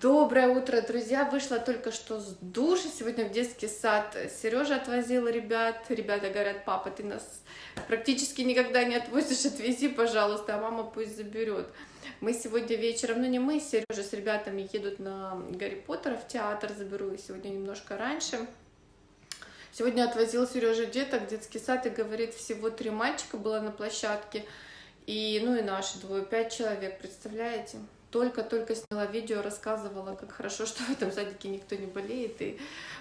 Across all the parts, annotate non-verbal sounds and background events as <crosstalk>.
Доброе утро, друзья! Вышла только что с душа. Сегодня в детский сад Сережа отвозил ребят. Ребята говорят, папа, ты нас практически никогда не отвозишь, отвези, пожалуйста, а мама пусть заберет. Мы сегодня вечером, ну не мы, Сережа с ребятами едут на Гарри Поттера в театр, заберу их сегодня немножко раньше. Сегодня отвозил Сережа деток в детский сад и говорит, всего три мальчика было на площадке, и ну и наши двое, пять человек, представляете? Только-только сняла видео, рассказывала, как хорошо, <laughs> что в этом садике никто не болеет, и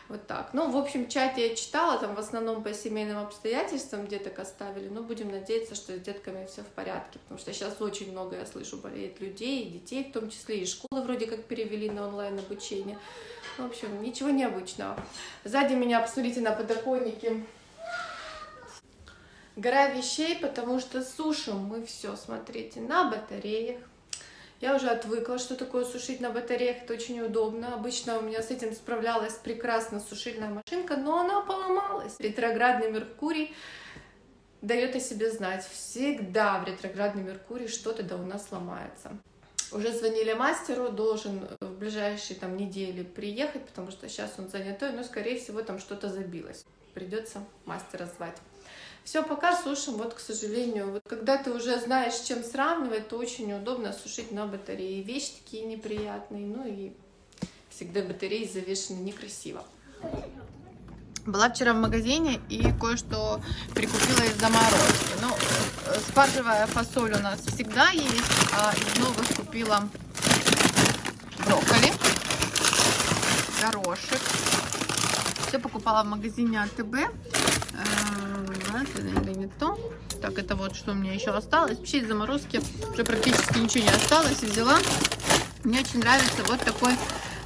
вот так. Ну, в общем, чат я читала, там в основном по семейным обстоятельствам деток оставили, но будем надеяться, что с детками все в порядке, потому что сейчас очень много, я слышу, болеет людей, и детей в том числе, и школы вроде как перевели на онлайн-обучение. В общем, ничего необычного. Сзади меня, посмотрите, на подоконнике гора вещей, потому что сушим мы все, смотрите, на батареях, я уже отвыкла, что такое сушить на батареях, это очень удобно. Обычно у меня с этим справлялась прекрасно сушильная машинка, но она поломалась. Ретроградный Меркурий дает о себе знать. Всегда в ретроградный Меркурий что-то да у нас ломается. Уже звонили мастеру, должен в ближайшие там недели приехать, потому что сейчас он занятой, но скорее всего там что-то забилось. Придется мастера звать. Все, пока сушим, вот, к сожалению, вот когда ты уже знаешь, с чем сравнивать, то очень удобно сушить на батарее. Вещи такие неприятные, ну и всегда батареи завешены некрасиво. Была вчера в магазине и кое-что прикупила из заморозки. Ну, спаржевая фасоль у нас всегда есть, а из новых купила брокколи, горошек. Все покупала в магазине АТБ не то. Так, это вот что у меня еще осталось. Вообще из заморозки уже практически ничего не осталось. Взяла. Мне очень нравится вот такой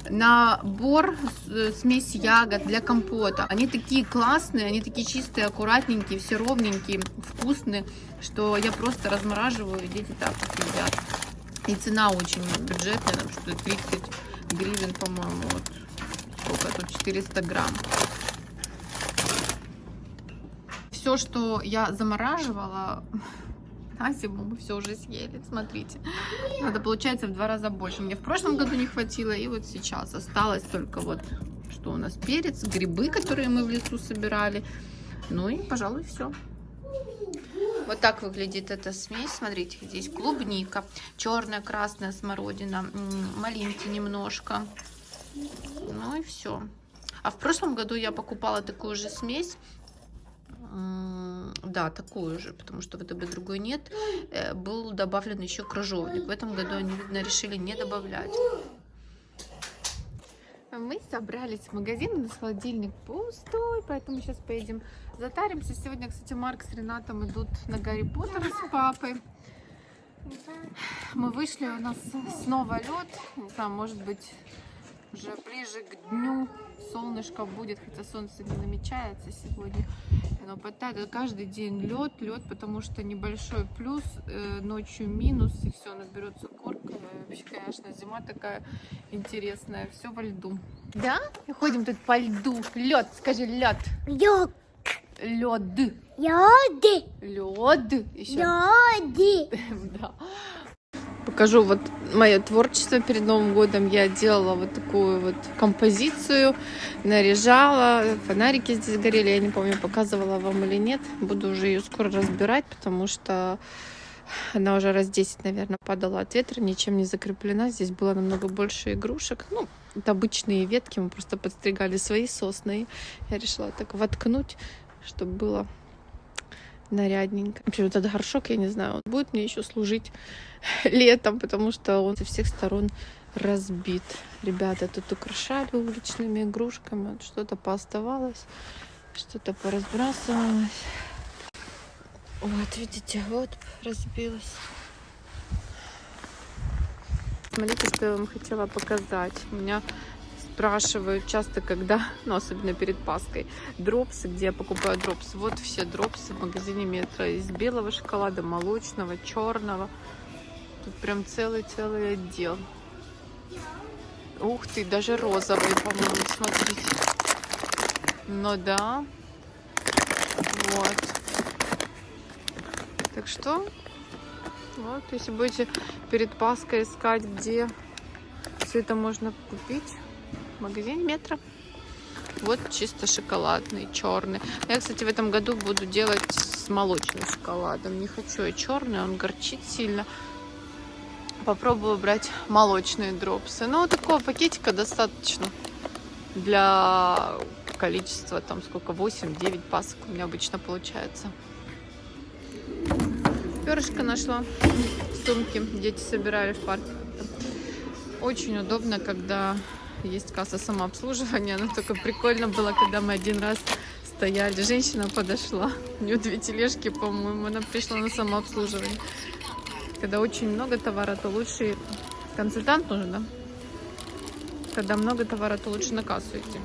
набор э, смесь ягод для компота. Они такие классные, они такие чистые, аккуратненькие, все ровненькие, вкусные, что я просто размораживаю, и дети так едят. И цена очень бюджетная, там что 30 гривен, по-моему, вот сколько тут, 400 грамм все, что я замораживала <laughs> на зиму, мы все уже съели. Смотрите, надо, получается, в два раза больше. Мне в прошлом году не хватило, и вот сейчас осталось только вот, что у нас перец, грибы, которые мы в лесу собирали. Ну и, пожалуй, все. Вот так выглядит эта смесь. Смотрите, здесь клубника, черная, красная смородина, малинки немножко. Ну и все. А в прошлом году я покупала такую же смесь да, такую же, потому что в ВТБ другой нет, э, был добавлен еще крыжовник. В этом году они, видно, решили не добавлять. Мы собрались в магазин, у нас холодильник пустой, поэтому сейчас поедем затаримся. Сегодня, кстати, Марк с Ренатом идут на Гарри Поттера с папой. Мы вышли, у нас снова лед, знаю, может быть, уже ближе к дню солнышко будет, хотя солнце не намечается сегодня. Но потает каждый день лед, лед, потому что небольшой плюс, э, ночью минус, и все, наберется корка. Вообще, конечно, зима такая интересная, все во льду. Да? Ходим тут по льду. Лед, скажи лед. Лед. Лед. Лед. Лед. Еще. Лед. <laughs> да покажу вот мое творчество перед Новым годом. Я делала вот такую вот композицию, наряжала, фонарики здесь горели, я не помню, показывала вам или нет. Буду уже ее скоро разбирать, потому что она уже раз 10, наверное, падала от ветра, ничем не закреплена. Здесь было намного больше игрушек. Ну, это обычные ветки, мы просто подстригали свои сосны. Я решила так воткнуть, чтобы было нарядненько. Вообще, вот этот горшок, я не знаю, он будет мне еще служить <laughs> летом, потому что он со всех сторон разбит. Ребята тут украшали уличными игрушками, что-то пооставалось, что-то поразбрасывалось. Вот, видите, вот разбилось. Смотрите, что я вам хотела показать. У меня спрашивают часто, когда, <laughs> ну, особенно перед Паской, дропсы, где я покупаю дропсы. Вот все дропсы в магазине Метро из белого шоколада, молочного, черного. Тут прям целый-целый отдел. Ух ты, даже розовый, по-моему, смотрите. Ну да. Вот. Так что, вот, если будете перед Паской искать, где Все это можно купить в магазине метро. Вот чисто шоколадный, черный. Я, кстати, в этом году буду делать с молочным шоколадом. Не хочу я черный, он горчит сильно. Попробую брать молочные дропсы. Ну, вот такого пакетика достаточно для количества, там сколько, 8-9 пасок у меня обычно получается. Перышко нашла в сумке. Дети собирали в парке. Очень удобно, когда есть касса самообслуживания. Но только прикольно было, когда мы один раз стояли. Женщина подошла. У нее две тележки, по-моему. Она пришла на самообслуживание. Когда очень много товара, то лучше консультант нужен, да? Когда много товара, то лучше на кассу идти.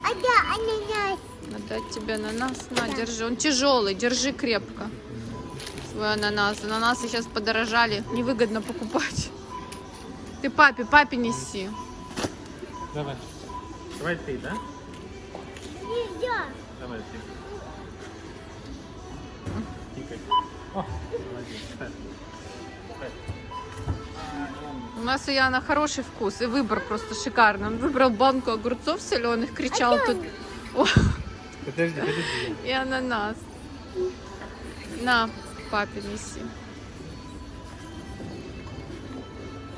А да, ананас. Отдать тебе ананас. На, держи. Он тяжелый, держи крепко. Свой ананас. Ананасы сейчас подорожали. Невыгодно покупать. Ты папе, папе неси. Давай. Давай ты, да? Нельзя. Давай ты. Тикай. О, молодец. Ставь. Ставь. У нас у Яна хороший вкус и выбор просто шикарный. Он выбрал банку огурцов соленых, кричал тут. О, Подожди, подожди. и ананас. На, папе неси.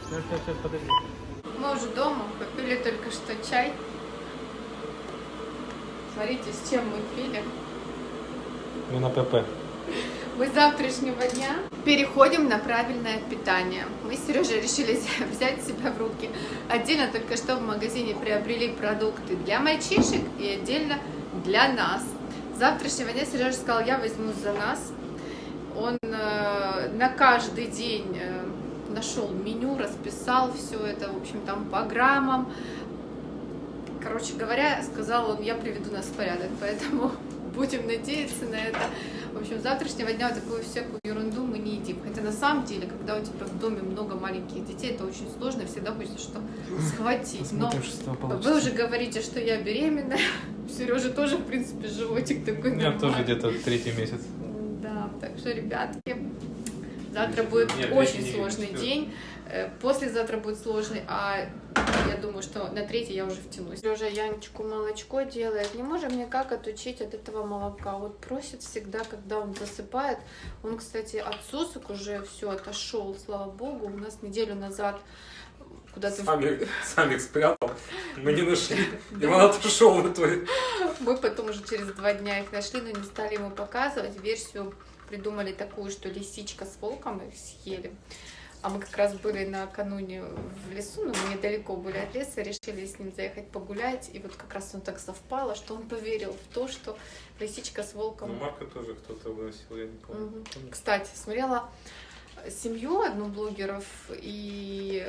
Сейчас, сейчас, подожди. Мы уже дома, попили только что чай. Смотрите, с чем мы пили. Мы на ПП. Мы с завтрашнего дня переходим на правильное питание. Мы с Сережей решили взять себя в руки. Отдельно только что в магазине приобрели продукты для мальчишек и отдельно для нас. С завтрашнего дня Сережа сказал, я возьму за нас. Он э, на каждый день э, нашел меню, расписал все это, в общем, там по граммам. Короче говоря, сказал он, я приведу нас в порядок, <laughs> поэтому будем надеяться на это. В общем, с завтрашнего дня вот такую всякую ерунду мы не едим. Хотя на самом деле, когда у тебя в доме много маленьких детей, это очень сложно, всегда хочется что <laughs> схватить. Но Посмотрим, что вы уже говорите, что я беременная. <laughs> У Сережи тоже, в принципе, животик такой У меня тоже нормальный. где-то третий месяц. Да, так что, ребятки, завтра будет Нет, очень не сложный четвертый. день. Э, Послезавтра будет сложный, а я думаю, что на третий я уже втянусь. Сережа Янечку молочко делает. Не можем никак отучить от этого молока. Вот просит всегда, когда он засыпает. Он, кстати, от сосок уже все отошел, слава богу. У нас неделю назад куда-то... сами их спрятал, мы не нашли. И он отошел в итоге. Мы потом уже через два дня их нашли, но не стали ему показывать. Версию придумали такую, что лисичка с волком их съели. А мы как раз были накануне в лесу, но мы недалеко были от леса, решили с ним заехать погулять. И вот как раз он так совпало, что он поверил в то, что лисичка с волком Ну, Марка тоже кто-то выносил, я не помню. Мгм. Кстати, смотрела семью одну блогеров, и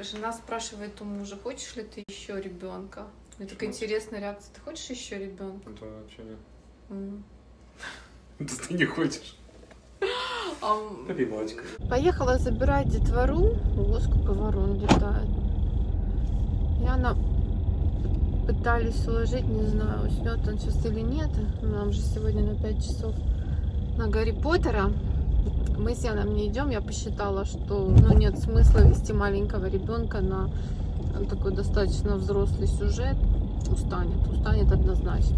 жена спрашивает у мужа, хочешь ли ты еще ребенка? Мне такая интересная реакция. Ты хочешь еще ребенка? Да, что нет. М. <laughs> Да ты не хочешь. А, молочко. Поехала забирать детвору. Ого, сколько летает. И она пытались уложить, не знаю, уснет он сейчас или нет. Нам же сегодня на 5 часов на Гарри Поттера. Мы с Яном не идем. Я посчитала, что ну, нет смысла вести маленького ребенка на такой достаточно взрослый сюжет. Устанет, устанет однозначно.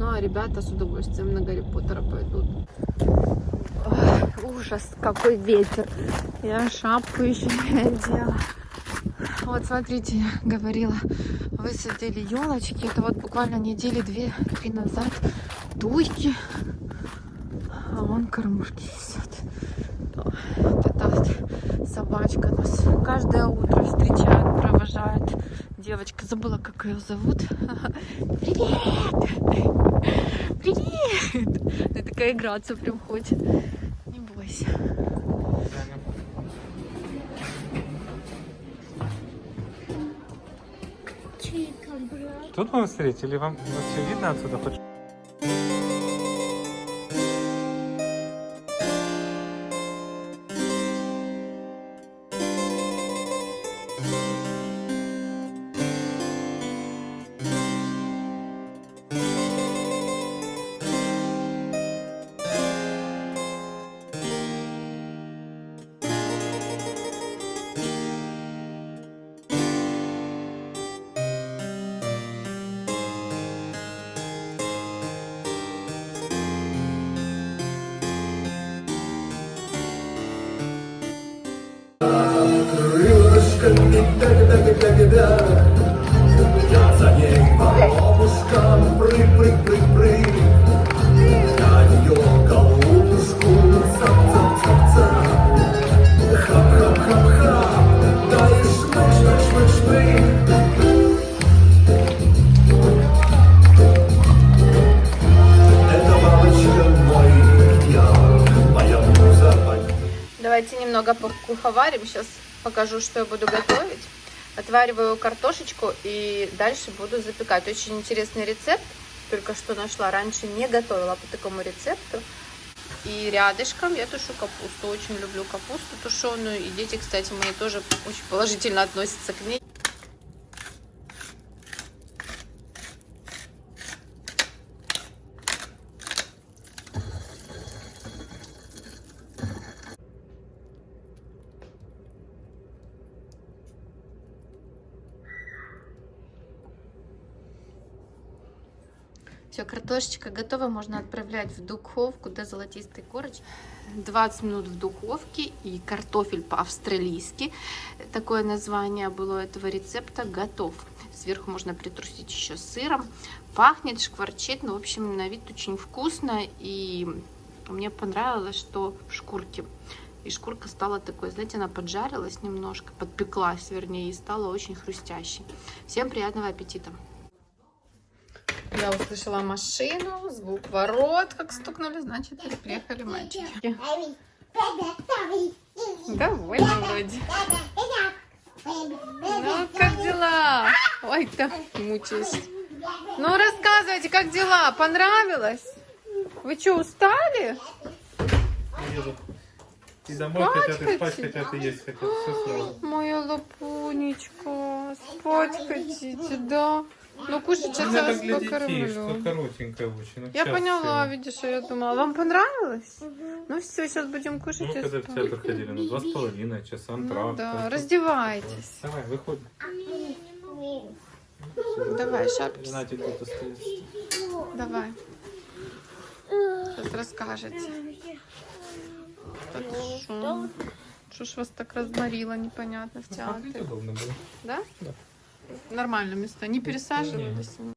Ну а ребята с удовольствием на Гарри Поттера пойдут. Ужас, какой ветер. Я шапку еще не одела. Вот смотрите, говорила, высадили елочки. Это вот буквально недели две-три назад. Туйки. А вон кормушки висят. Вот эта вот собачка нас каждое утро встречает, провожает. Девочка, забыла, как ее зовут. <laughs> Привет! <laughs> Привет! Она такая играться прям хочет. Тут будем смотреть или вам все видно отсюда хоть? тебя Я за ней по лобушкам прыг-прыг-прыг-прыг Я ее голубушку цап-цап-цап-цап Хап-хап-хап-хап Да шмык-шмык-шмык-шмык Давайте немного покуховарим. Сейчас покажу, что я буду готовить. Отвариваю картошечку и дальше буду запекать. Очень интересный рецепт. Только что нашла. Раньше не готовила по такому рецепту. И рядышком я тушу капусту. Очень люблю капусту тушеную. И дети, кстати, мои тоже очень положительно относятся к ней. Все, картошечка готова, можно отправлять в духовку до золотистой корочки. 20 минут в духовке и картофель по-австралийски. Такое название было этого рецепта готов. Сверху можно притрусить еще сыром. Пахнет, шкварчит, но в общем на вид очень вкусно. И мне понравилось, что в шкурке. И шкурка стала такой, знаете, она поджарилась немножко, подпеклась, вернее, и стала очень хрустящей. Всем приятного аппетита! Я услышала машину, звук ворот, как стукнули, значит, приехали мальчики. Довольно вроде. Ну, как дела? Ой, так мучаюсь. Ну, рассказывайте, как дела? Понравилось? Вы что, устали? Едут. И домой Спать хотят, и спать хотят, и есть хотят. Все сразу. Моя лапунечка, спать хотите, да? Ну, кушать сейчас Ну, я это вас для детей, покормлю. что коротенькое очень. ну, Я поняла, всего. видишь, я думала. Вам понравилось? Ну все, сейчас будем кушать Ну, и когда в театр ходили, ну, два с половиной часа, Ну да, так. раздевайтесь. Давай, выходи. Давай, шапки. Знаете, тут остается. Давай. Сейчас расскажете. Так шо? Что ж вас так разморило непонятно в Ну, театре? было. Да? Да. Нормально место. Не пересаживались?